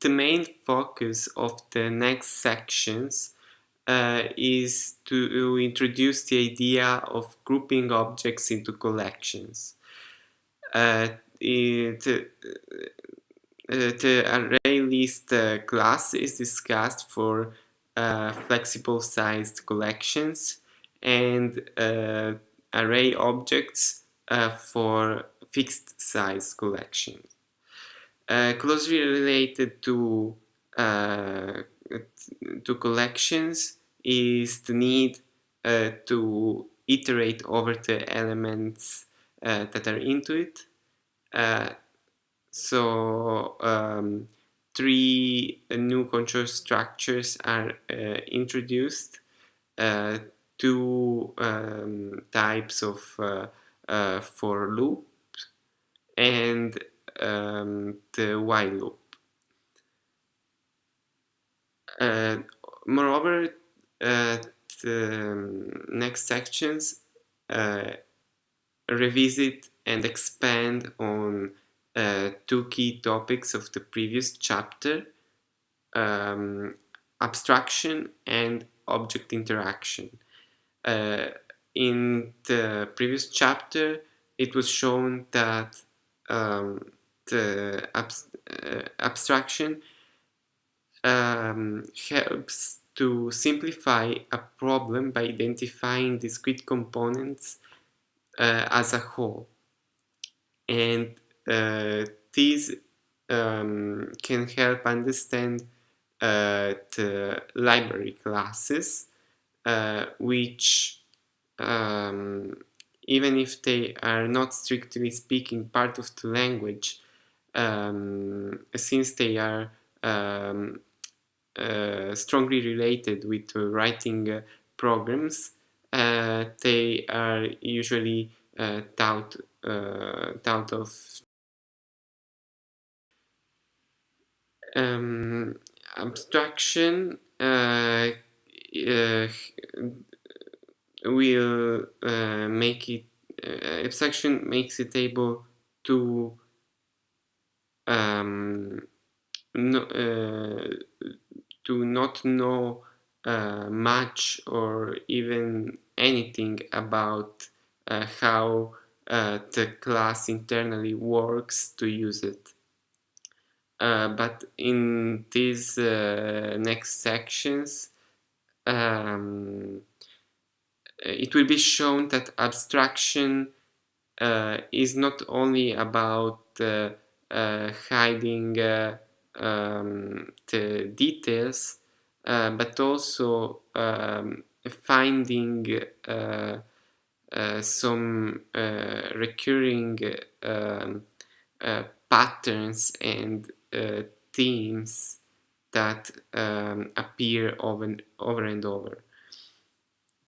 the main focus of the next sections uh, is to introduce the idea of grouping objects into collections. Uh, it, uh, the array list uh, class is discussed for uh, flexible sized collections and uh, array objects for fixed size collections. Closely related to to collections is the need uh, to iterate over the elements uh, that are into it. Uh, so um, three new control structures are uh, introduced, uh, two um, types of uh, for loop and um, the while loop. Uh, moreover, uh, the um, next sections uh, revisit and expand on two key topics of the previous chapter, um, abstraction and object interaction. Uh, in the previous chapter, it was shown that um, the abs uh, abstraction um, helps to simplify a problem by identifying discrete components uh, as a whole. And uh, these um, can help understand uh, the library classes, uh, which um, even if they are not strictly speaking part of the language, um, since they are um, uh, strongly related with uh, writing uh, programs, they are usually taught, taught of um, abstraction uh, uh, will uh, make it abstraction makes it able to um, no, to not know uh, much or even anything about uh, how the class internally works to use it. Uh, but in these uh, next sections, um, it will be shown that abstraction uh, is not only about hiding um, the details, uh, but also um, finding uh, uh, some uh, recurring um, uh, patterns and uh, themes that um, appear over and, over and over.